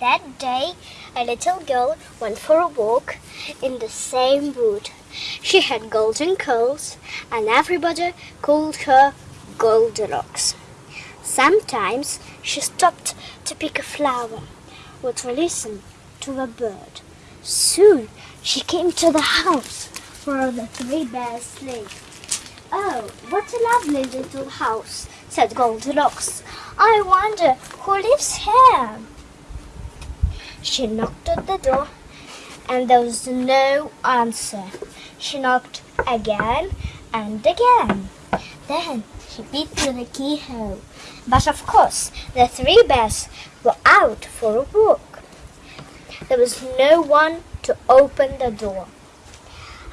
That day, a little girl went for a walk in the same wood. She had golden curls, and everybody called her Goldilocks. Sometimes she stopped to pick a flower or to listen to a bird. Soon she came to the house where the three bears lived. Oh, what a lovely little house, said Goldilocks. I wonder who lives here. She knocked at the door and there was no answer. She knocked again and again. Then she beat through the keyhole. But of course, the three bears were out for a walk. There was no one to open the door.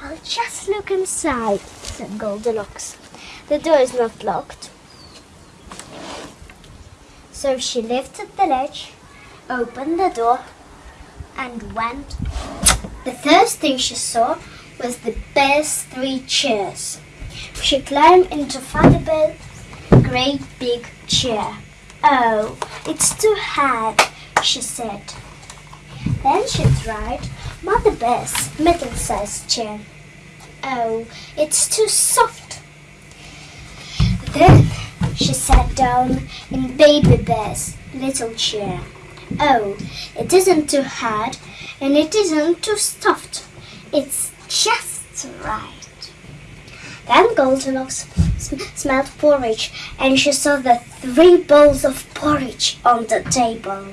I'll just look inside, said Goldilocks. The door is not locked. So she lifted the latch, opened the door, and went. The first thing she saw was the bear's three chairs. She climbed into Father Bear's great big chair. Oh, it's too hard, she said. Then she tried Mother Bear's middle-sized chair. Oh, it's too soft. Then she sat down in Baby Bear's little chair. Oh, it isn't too hard and it isn't too soft. It's just right. Then Goldilocks sm- smelled porridge and she saw the three bowls of porridge on the table.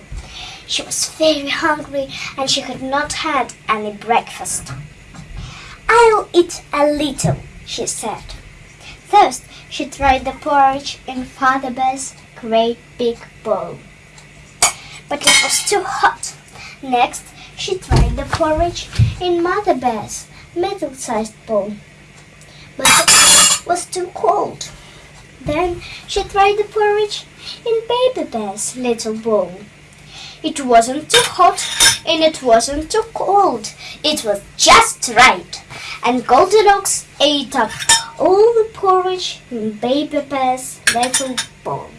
She was very hungry and she had not had any breakfast. I'll eat a little, she said. First, she tried the porridge in Father Bear's great big bowl. But it was too hot. Next, she tried the porridge in Mother Bear's middle-sized bowl. But it was too cold. Then she tried the porridge in Baby Bear's little bowl. It wasn't too hot and it wasn't too cold. It was just right. And Goldilocks ate up all the porridge in Baby Bear's little bowl.